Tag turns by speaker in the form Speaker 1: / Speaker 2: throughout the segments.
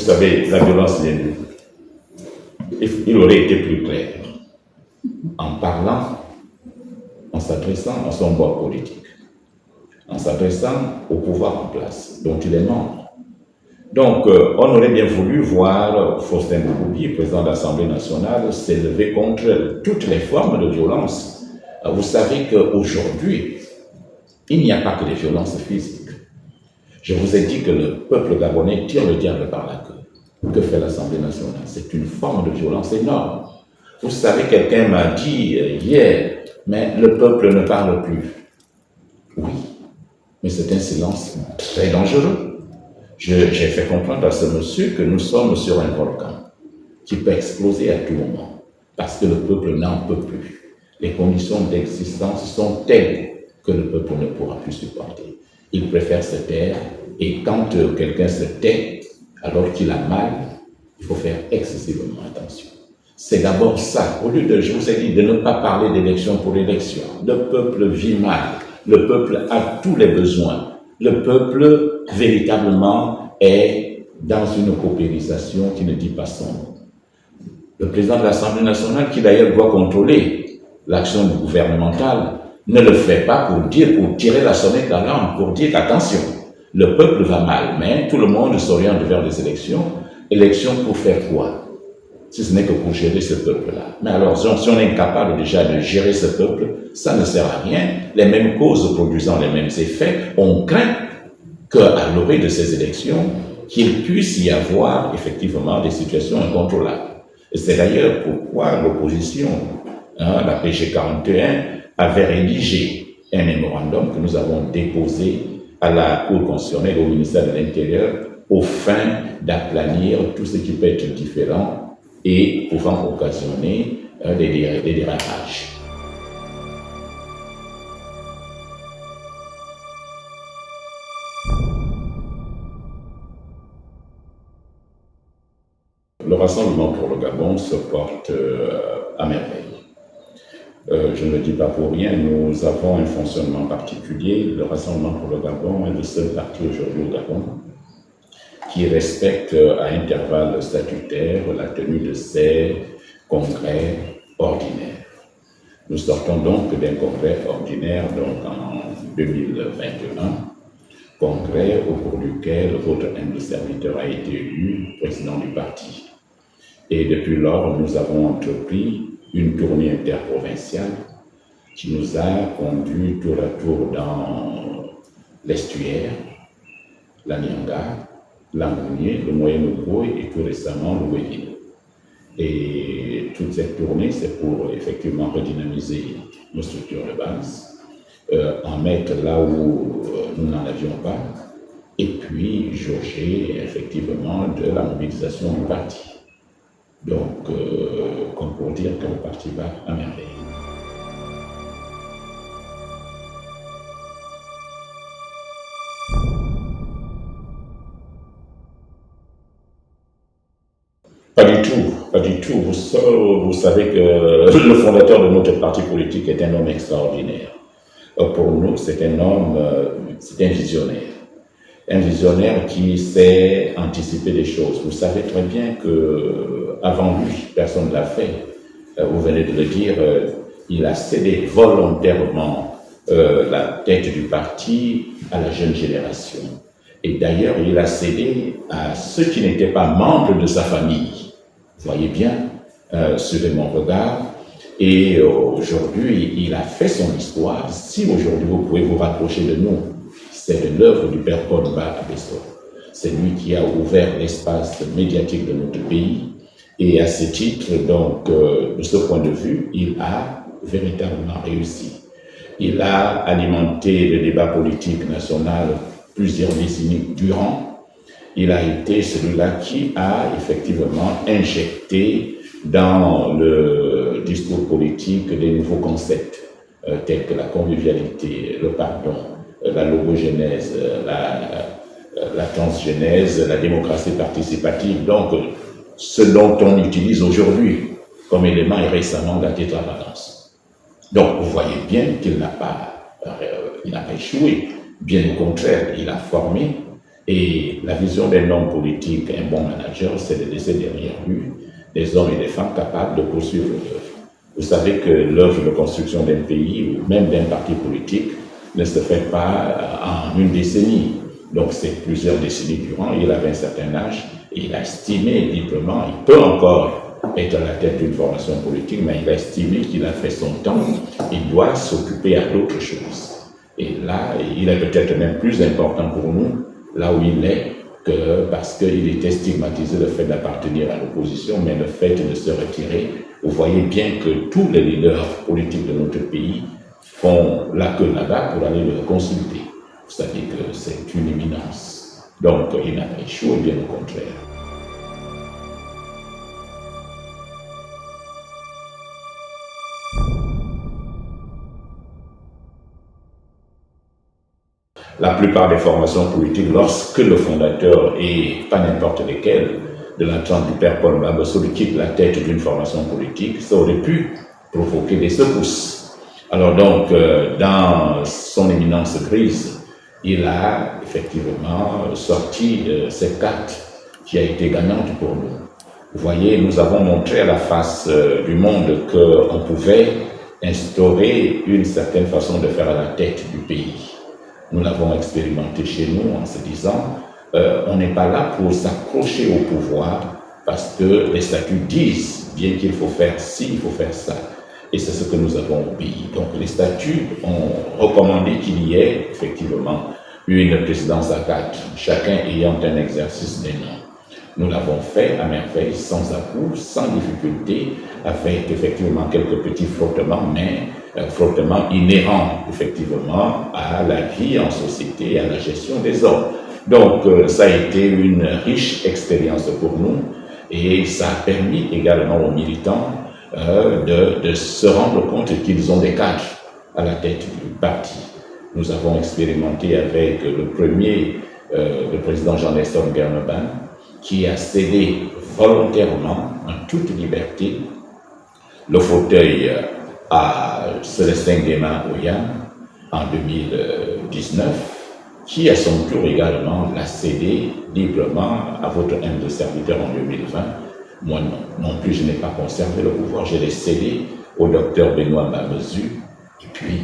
Speaker 1: Vous savez, la violence vient Il aurait été plus clair en parlant, en s'adressant à son bord politique, en s'adressant au pouvoir en place, dont il est membre. Donc, euh, on aurait bien voulu voir Faustin Bouboubi, président de l'Assemblée nationale, s'élever contre toutes les formes de violence. Euh, vous savez qu'aujourd'hui, il n'y a pas que des violences physiques. Je vous ai dit que le peuple gabonais tire le diable par la queue. Que fait l'Assemblée nationale? C'est une forme de violence énorme. Vous savez, quelqu'un m'a dit euh, hier, mais le peuple ne parle plus. Oui, mais c'est un silence très dangereux. J'ai fait comprendre à ce monsieur que nous sommes sur un volcan qui peut exploser à tout moment parce que le peuple n'en peut plus. Les conditions d'existence sont telles que le peuple ne pourra plus supporter. Il préfère se taire et quand euh, quelqu'un se tait alors qu'il a mal, il faut faire excessivement attention. C'est d'abord ça. Au lieu de, je vous ai dit, de ne pas parler d'élection pour l'élection. Le peuple vit mal. Le peuple a tous les besoins. Le peuple, véritablement, est dans une coopérisation qui ne dit pas son nom. Le président de l'Assemblée nationale, qui d'ailleurs doit contrôler l'action gouvernementale, ne le fait pas pour dire, pour tirer la sonnette d'alarme, pour dire attention, le peuple va mal, mais tout le monde s'oriente vers des élections. Élections pour faire quoi? Si ce n'est que pour gérer ce peuple-là. Mais alors, si on est incapable déjà de gérer ce peuple, ça ne sert à rien. Les mêmes causes produisant les mêmes effets, on craint qu'à l'orée de ces élections, qu'il puisse y avoir effectivement des situations incontrôlables. Et c'est d'ailleurs pourquoi l'opposition, hein, la PG 41, avait rédigé un mémorandum que nous avons déposé à la Cour constitutionnelle au ministère de l'Intérieur au fin d'aplanir tout ce qui peut être différent et pouvant occasionner euh, des, des dérapages. Le rassemblement pour le Gabon se porte euh, à merveille. Euh, je ne le dis pas pour rien, nous avons un fonctionnement particulier. Le Rassemblement pour le Gabon est le seul parti aujourd'hui au Gabon qui respecte à intervalles statutaires la tenue de ces congrès ordinaires. Nous sortons donc d'un congrès ordinaire donc en 2021, congrès au cours duquel votre humble serviteur a été élu président du parti. Et depuis lors, nous avons entrepris une tournée interprovinciale qui nous a conduit tour à tour dans l'estuaire, la Nyanga, Langounier, le moyen et tout récemment le Wéville. Et toute cette tournée, c'est pour effectivement redynamiser nos structures de base, euh, en mettre là où euh, nous n'en avions pas, et puis jauger effectivement de la mobilisation du parti. Donc, euh, comme pour dire que le parti va à merveille. Pas du tout, pas du tout. Vous, vous, savez que le fondateur de notre parti politique est un homme extraordinaire. Pour nous, c'est un homme, euh, c'est un visionnaire. Un visionnaire qui sait anticiper des choses. Vous savez très bien que avant lui, personne ne l'a fait. Euh, vous venez de le dire, euh, il a cédé volontairement la tête du parti à la jeune génération. Et d'ailleurs, il a cédé à ceux qui n'étaient pas membres de sa famille. Voyez bien, euh, suivez mon regard. Et euh, aujourd'hui, il a fait son histoire. Si aujourd'hui vous pouvez vous rapprocher de nous, c'est de l'œuvre du Père à Abesso. C'est lui qui a ouvert l'espace médiatique de notre pays. Et à ce titre, donc, euh, de ce point de vue, il a véritablement réussi. Il a alimenté le débat politique national plusieurs décennies durant il a été celui-là qui a effectivement injecté dans le discours politique des nouveaux concepts euh, tels que la convivialité, le pardon, euh, la logogénèse, la, la transgénèse, la démocratie participative. Donc, ce dont on utilise aujourd'hui comme élément récemment la tétravalence. Donc, vous voyez bien qu'il n'a pas, il n'a pas échoué. Bien au contraire, il a formé Et la vision d'un homme politique, un bon manager, c'est de laisser derrière lui des hommes et des femmes capables de poursuivre l'œuvre. Vous savez que l'œuvre de construction d'un pays ou même d'un parti politique ne se fait pas en une décennie. Donc c'est plusieurs décennies durant. Il avait un certain âge il a estimé librement, il peut encore être à la tête d'une formation politique, mais il a estimé qu'il a fait son temps, il doit s'occuper à d'autres choses. Et là, il est peut-être même plus important pour nous, là où il est, que parce qu'il était stigmatisé le fait d'appartenir à l'opposition, mais le fait de se retirer. Vous voyez bien que tous les leaders politiques de notre pays font la queue là-bas pour aller le consulter. Vous savez que c'est une éminence. Donc, il n'a pas échoué, bien au contraire. la plupart des formations politiques, lorsque le fondateur, et pas n'importe lesquelles, de l'entrant du père Paul Mbabassou quitte la tête d'une formation politique, ça aurait pu provoquer des secousses. Alors donc, euh, dans son éminence grise, il a effectivement sorti euh, cette carte qui a été gagnante pour nous. Vous voyez, nous avons montré à la face euh, du monde qu'on pouvait instaurer une certaine façon de faire à la tête du pays. Nous l'avons expérimenté chez nous en se disant, euh, on n'est pas là pour s'accrocher au pouvoir parce que les statuts disent bien qu'il faut faire ci, il faut faire ça. Et c'est ce que nous avons obéi. Donc les statuts ont recommandé qu'il y ait effectivement une présidence à quatre, chacun ayant un exercice des noms. Nous l'avons fait à merveille, sans à sans difficulté, avec effectivement quelques petits frottements, mais euh, frottements inhérents effectivement à la vie en société et à la gestion des hommes. Donc euh, ça a été une riche expérience pour nous et ça a permis également aux militants euh, de, de, se rendre compte qu'ils ont des cadres à la tête du parti. Nous avons expérimenté avec le premier, le président Jean-Nestor Gerneban, qui a cédé volontairement, en toute liberté, le fauteuil à Célestin Guémin Oyan en 2019, qui à son tour également l'a cédé librement à votre humble serviteur en 2020. Moi non, non plus je n'ai pas conservé le pouvoir, je l'ai cédé au docteur Benoît Mamezu. Et puis,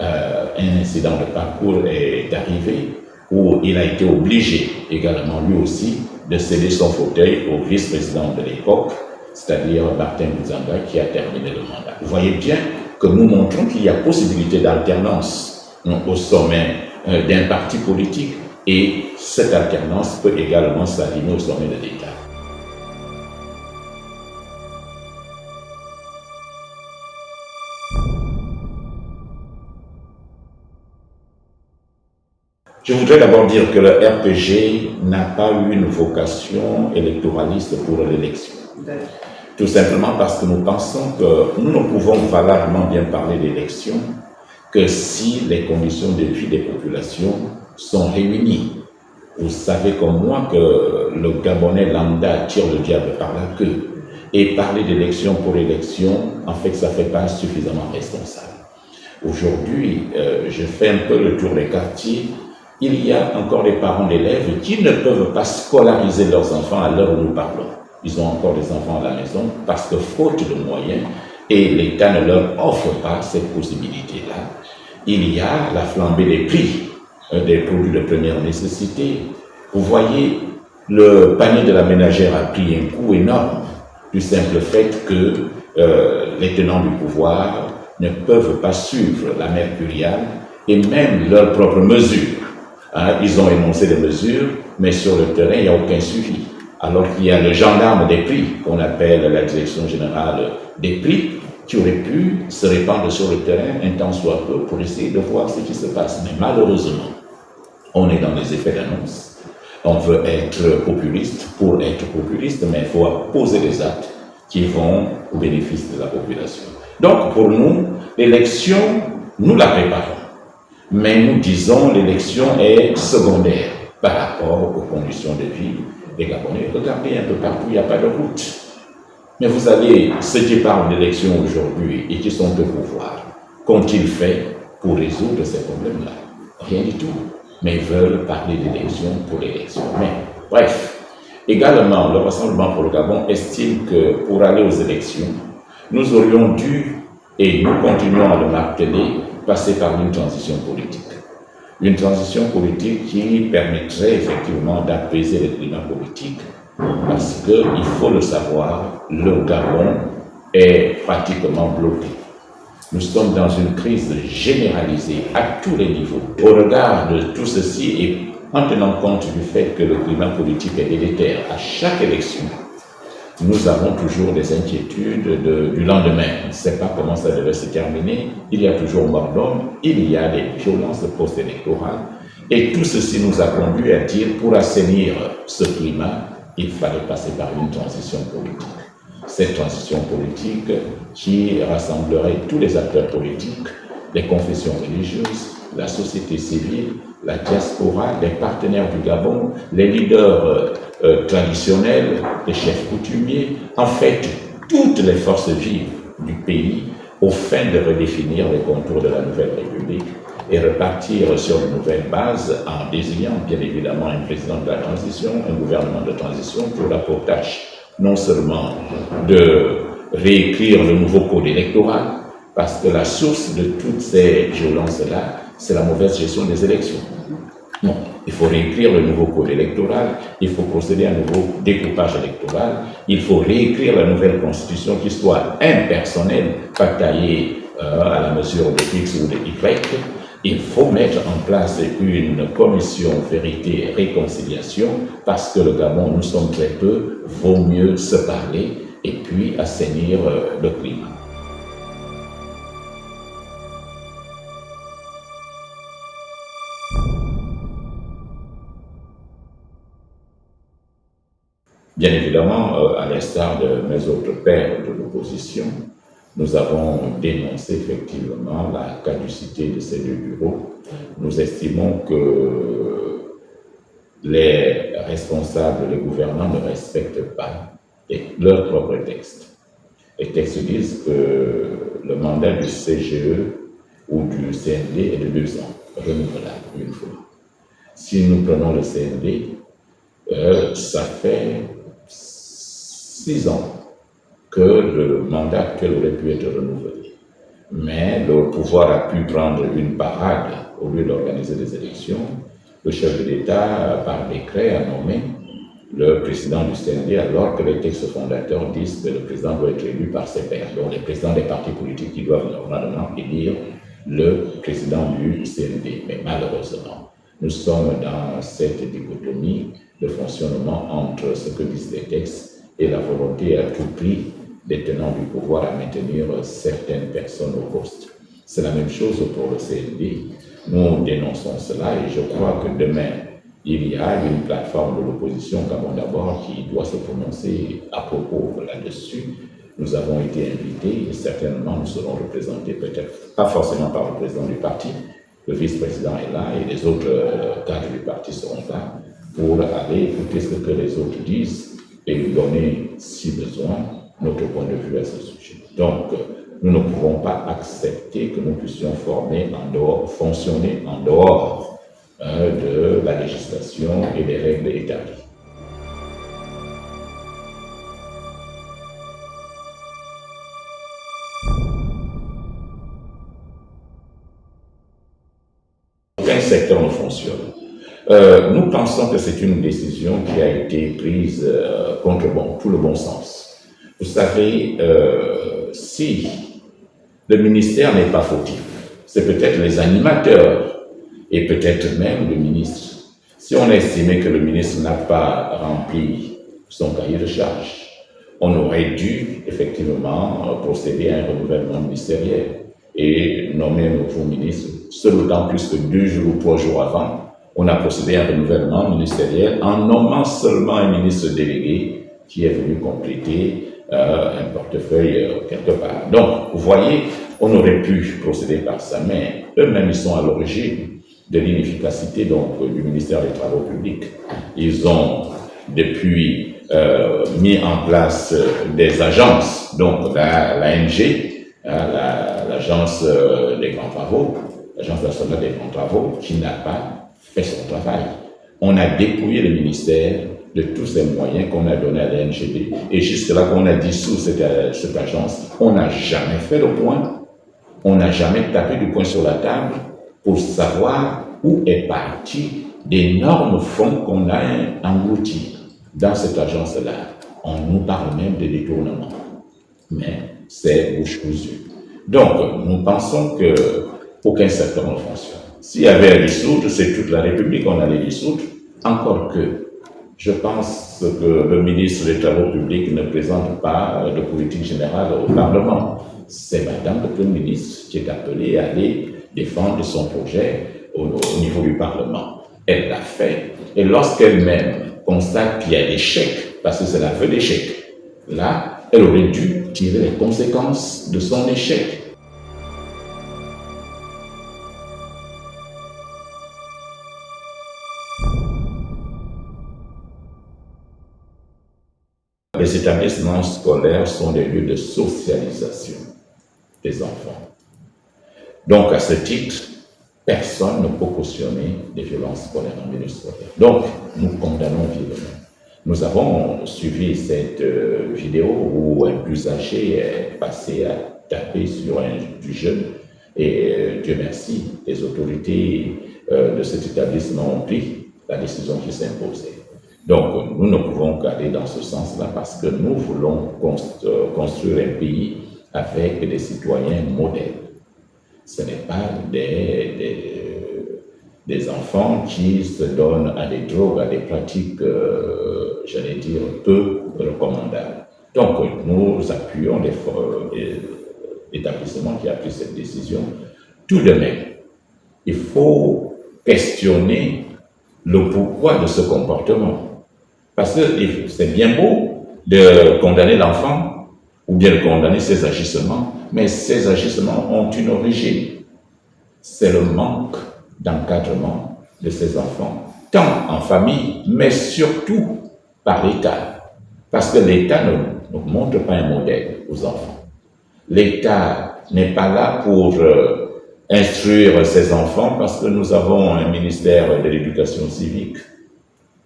Speaker 1: euh, un incident de parcours est arrivé où il a été obligé également lui aussi de céder son fauteuil au vice-président de l'époque, c'est-à-dire Martin Bouzanga, qui a terminé le mandat. Vous voyez bien que nous montrons qu'il y a possibilité d'alternance au sommet euh, d'un parti politique et cette alternance peut également s'aligner au sommet de l'État. Je voudrais d'abord dire que le RPG n'a pas eu une vocation électoraliste pour l'élection. Tout simplement parce que nous pensons que nous ne pouvons valablement bien parler d'élection que si les conditions de vie des populations sont réunies. Vous savez comme moi que le Gabonais lambda tire le diable par la queue. Et parler d'élection pour élection, en fait, ça ne fait pas suffisamment responsable. Aujourd'hui, euh, je fais un peu le tour des quartiers il y a encore des parents d'élèves qui ne peuvent pas scolariser leurs enfants à l'heure où nous parlons. Ils ont encore des enfants à la maison parce que faute de moyens, et l'État ne leur offre pas cette possibilité-là. Il y a la flambée des prix euh, des produits de première nécessité. Vous voyez, le panier de la ménagère a pris un coût énorme du simple fait que euh, les tenants du pouvoir ne peuvent pas suivre la mercuriale et même leurs propres mesures. Hein, ils ont énoncé des mesures, mais sur le terrain, il n'y a aucun suivi. Alors qu'il y a le gendarme des prix, qu'on appelle la direction générale des prix, qui aurait pu se répandre sur le terrain un temps soit peu pour essayer de voir ce qui se passe. Mais malheureusement, on est dans les effets d'annonce. On veut être populiste pour être populiste, mais il faut poser des actes qui vont au bénéfice de la population. Donc, pour nous, l'élection, nous la préparons mais nous disons l'élection est secondaire par rapport aux conditions de vie des Gabonais. Regardez un peu partout, il n'y a pas de route. Mais vous allez, ceux qui parlent d'élection aujourd'hui et qui sont au pouvoir, qu'ont-ils fait pour résoudre ces problèmes-là? Rien du tout. mais veulent parler d'élection pour l'élection. Mais, bref, également, le Rassemblement pour le Gabon estime que pour aller aux élections, nous aurions dû, et nous continuons à le marteler, passer par une transition politique. Une transition politique qui permettrait effectivement d'apaiser le climat politique, parce qu'il faut le savoir, le Gabon est pratiquement bloqué. Nous sommes dans une crise généralisée à tous les niveaux. Au regard de tout ceci et en tenant compte du fait que le climat politique est délétère à chaque élection, nous avons toujours des inquiétudes du lendemain. On ne sait pas comment ça devait se terminer. Il y a toujours mort d'homme, il y a des violences post-électorales. Et tout ceci nous a conduit à dire, pour assainir ce climat, il fallait passer par une transition politique. Cette transition politique qui rassemblerait tous les acteurs politiques, les confessions religieuses, la société civile, la diaspora, les partenaires du Gabon, les leaders euh, euh, traditionnels, les chefs coutumiers, en fait, toutes les forces vives du pays au fin de redéfinir les contours de la nouvelle République et repartir sur de nouvelles bases en désignant bien évidemment un président de la transition, un gouvernement de transition pour la tâche non seulement de réécrire le nouveau code électoral, parce que la source de toutes ces violences-là, c'est la mauvaise gestion des élections. Non, il faut réécrire le nouveau code électoral, il faut procéder à un nouveau découpage électoral, il faut réécrire la nouvelle constitution qui soit impersonnelle, pas taillée euh, à la mesure de X ou de Y, il faut mettre en place une commission vérité et réconciliation parce que le Gabon, nous sommes très peu, vaut mieux se parler et puis assainir euh, le climat. Bien évidemment, euh, à l'instar de mes autres pères de l'opposition, nous avons dénoncé effectivement la caducité de ces deux bureaux. Nous estimons que les responsables, les gouvernants ne respectent pas leurs propres textes. Les textes disent que le mandat du CGE ou du CND est de deux ans, renouvelable une fois. Si nous prenons le CND, euh, ça fait six ans que le mandat actuel aurait pu être renouvelé. Mais le pouvoir a pu prendre une parade au lieu d'organiser des élections. Le chef de l'État, par décret, a nommé le président du CND, alors que les textes fondateurs disent que le président doit être élu par ses pairs, donc les présidents des partis politiques qui doivent normalement élire le président du CND. Mais malheureusement, nous sommes dans cette dichotomie de fonctionnement entre ce que disent les textes et la volonté à tout prix des tenants du pouvoir à maintenir certaines personnes au poste. C'est la même chose pour le CND. Nous dénonçons cela et je crois que demain, il y a une plateforme de l'opposition, Gabon d'abord, qui doit se prononcer à propos là-dessus. Nous avons été invités et certainement nous serons représentés, peut-être pas forcément par le président du parti, le vice-président est là et les autres euh, cadres du parti seront là pour aller écouter ce que les autres disent et lui donner, si besoin, notre point de vue à ce sujet. Donc, nous ne pouvons pas accepter que nous puissions fonctionner en dehors hein, de la législation et des règles établies. Aucun secteur ne fonctionne. Euh, nous pensons que c'est une décision qui a été prise euh, contre tout le bon sens. Vous savez, euh, si le ministère n'est pas fautif, c'est peut-être les animateurs et peut-être même le ministre. Si on estimait que le ministre n'a pas rempli son cahier de charge, on aurait dû effectivement procéder à un renouvellement ministériel et nommer un nouveau ministre. Ce d'autant plus que deux jours ou trois jours avant, on a procédé à un renouvellement ministériel en nommant seulement un ministre délégué qui est venu compléter euh, un portefeuille euh, quelque part. Donc, vous voyez, on aurait pu procéder par ça, mais eux-mêmes, ils sont à l'origine de l'inefficacité donc du ministère des Travaux publics. Ils ont depuis euh, mis en place des agences, donc la, l'ANG, hein, l'agence des grands travaux, l'agence nationale des grands travaux, qui n'a pas fait son travail. On a dépouillé le ministère de tous ces moyens qu'on a donnés à la. Et jusque-là qu'on a dissous cette, cette agence, on n'a jamais fait le point. On n'a jamais tapé du poing sur la table pour savoir où est parti d'énormes fonds qu'on a engloutis dans cette agence-là. On nous parle même de détournement. Mais c'est bouche cousue. Donc, nous pensons que aucun secteur ne fonctionne. S'il y avait à dissoudre, c'est toute la République qu'on allait dissoudre. Encore que, je pense que le ministre des Travaux publics ne présente pas de politique générale au Parlement. C'est Madame le Premier ministre qui est appelée à aller défendre son projet au, niveau du Parlement. Elle l'a fait. Et lorsqu'elle-même constate qu'il y a chèques, parce que c'est la feuille d'échec, là, elle aurait dû tirer les conséquences de son échec. Les établissements scolaires sont des lieux de socialisation des enfants. Donc, à ce titre, personne ne peut cautionner des violences scolaires en milieu scolaire. Donc, nous condamnons vivement. Nous avons suivi cette euh, vidéo où un plus âgé est passé à taper sur un plus jeune et euh, Dieu merci, les autorités euh, de cet établissement ont pris la décision qui s'imposait. Donc, nous ne pouvons qu'aller dans ce sens-là parce que nous voulons construire un pays avec des citoyens modèles. Ce n'est pas des, des, enfants qui se donnent à des drogues, à des pratiques, euh, j'allais dire, peu recommandables. Donc, nous appuyons les, établissements qui a pris cette décision. Tout de même, il faut questionner le pourquoi de ce comportement. Parce que c'est bien beau de condamner l'enfant ou bien de condamner ses agissements, mais ces agissements ont une origine. C'est le manque d'encadrement de ces enfants, tant en famille, mais surtout par l'État. Parce que l'État ne, montre pas un modèle aux enfants. L'État n'est pas là pour euh, instruire ses enfants parce que nous avons un ministère de l'éducation civique.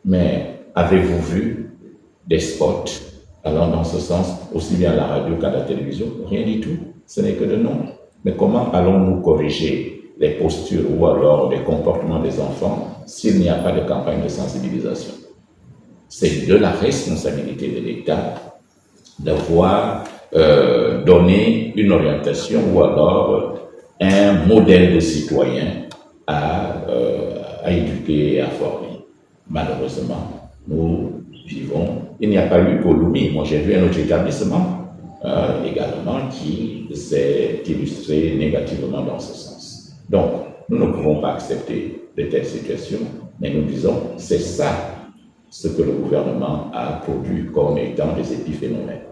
Speaker 1: Mais Avez-vous vu des spots allant dans ce sens, aussi bien à la radio qu'à la télévision? Rien du tout. Ce n'est que de nom. Mais comment allons-nous corriger les postures ou alors les comportements des enfants s'il n'y a pas de campagne de sensibilisation? C'est de la responsabilité de l'État d'avoir euh, donné une orientation ou alors un modèle de citoyen à, euh, à éduquer et à former. Malheureusement, nous vivons. Il n'y a pas eu Lumi. Moi, j'ai vu un autre établissement euh, également qui s'est illustré négativement dans ce sens. Donc, nous ne pouvons pas accepter de telles situations, mais nous disons c'est ça ce que le gouvernement a produit comme étant des épiphénomènes.